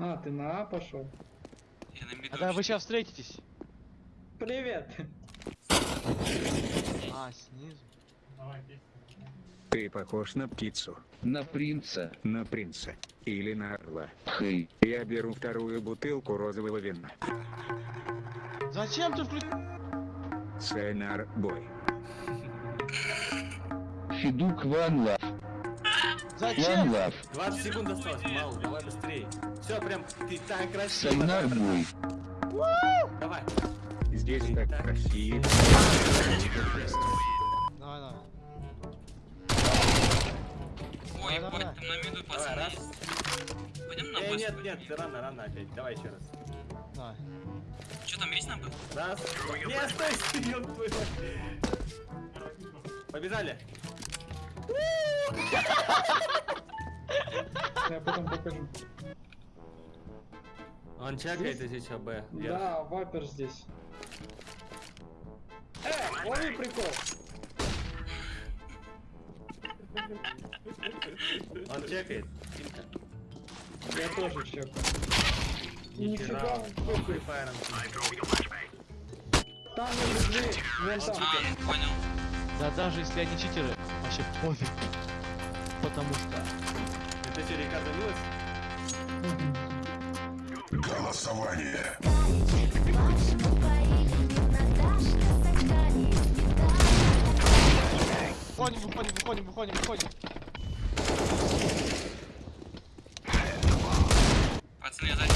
А, ты на А пошел. Я на миду. А да вы сейчас встретитесь. Привет. А, снизу. Ты похож на птицу, На принца. на принца. Или на орла. Хей. Я беру вторую бутылку розового вина. Зачем ты включил? Сценар бой. Федук Ван Лав. Ван Зачем? Лав. 20 секунд осталось, мало, давай быстрее. Все, прям, ты так красиво. Сайнар Бой. Давай. Здесь так красиво. Давай, давай. Ой, Давай, ебать, давай. там на миду, Давай, пацаны. раз. Пойдем на Э, нет, нет, ты рано, рано опять. Давай еще раз. Давай. Что там есть на бэс? Раз. Нет, стой, твою мать. Побежали. Я потом покажу. Он чекает здесь АБ. Да, вапер здесь. Э, лови прикол. Он чекает. Я тоже чекаю. Нифига. Там на дверь, вон там. А, ну понял. Да даже если они читеры, вообще пофиг. Потому что... Это что, Рикардо Милос? Выходим, выходим, выходим, выходим, выходим. Пацаны, я сзади.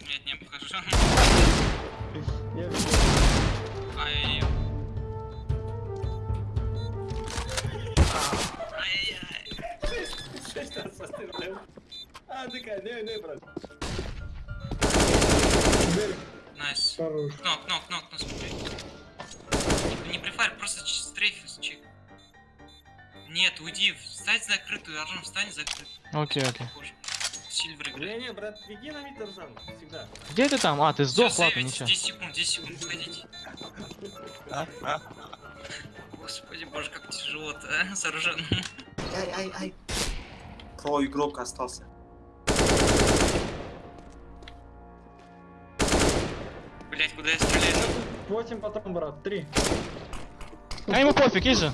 Нет, не видел. Ай-яй-яй. Ай-яй-яй. Шесть раз пострелял. А, такая, не, не, брат. Nice. Хорош. Окно, окно, окно, окно, смотри. Не, prefire, просто strafe check. Нет, уйди, встань закрытую, Аржан, встань закрытую. Окей, окей. Сильвер играет. Не, не, брат, беги на мид, Тарзан, всегда. Где ты там? А, ты сдох, Всё, ладно, ничего. 10 секунд, 10 секунд, выходите. Господи боже, как тяжело-то, а, с Аржаном. Ай, ай, ай. Про игрок остался. Куда я стреляю? Восемь потом, брат. Три. А ему пофиг, же.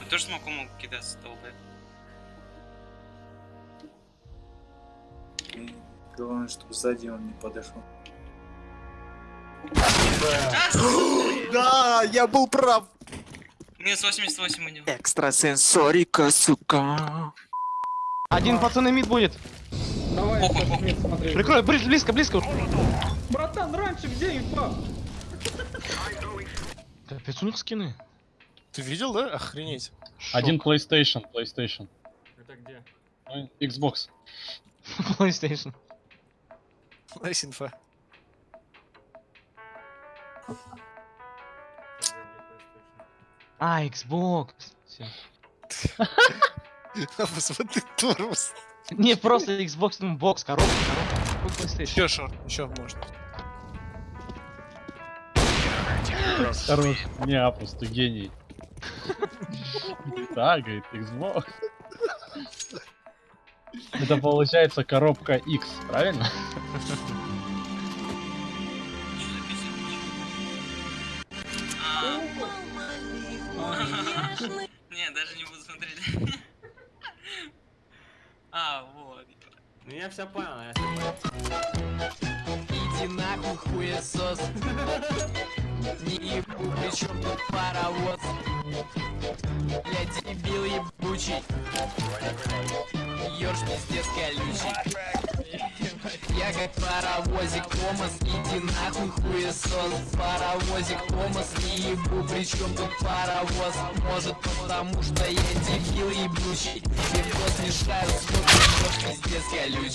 Вы тоже смогу мог кидаться, долбая. Главное, чтобы сзади он не подошел. Да, я был прав. Минус 88 у него. Экстрасенсорика, сука. Один пацан mid будет. Давай, похуй. нет, смотри. Прикрой, бли- близко, близко. Братан, раньше где инфа? Капец, у них скины. Ты видел, да? Охренеть. Один PlayStation, PlayStation. Это где? Ну, Xbox. PlayStation. Nice инфа. А, Xbox. Всё. Посмотри, тормоз. Не, просто Xbox, ну, бокс, коробка, коробка. Еще шорт, еще можно. Хорош. Не, а просто гений. Да, говорит, Xbox. Это получается коробка X, правильно? Не, даже не буду смотреть. А, вот. Ну я все понял, я все понял. Иди нахуй, хуесос Не ебу, при чем тут паровоз Я дебил ебучий Ёрш пиздец колючий Я как паровозик Томас Иди нахуй, хуесос Паровозик Томас Не ебу, при чем тут паровоз? Может потому что я дебил ебучий Бифос мешаю, сколько ёрш пиздец колючий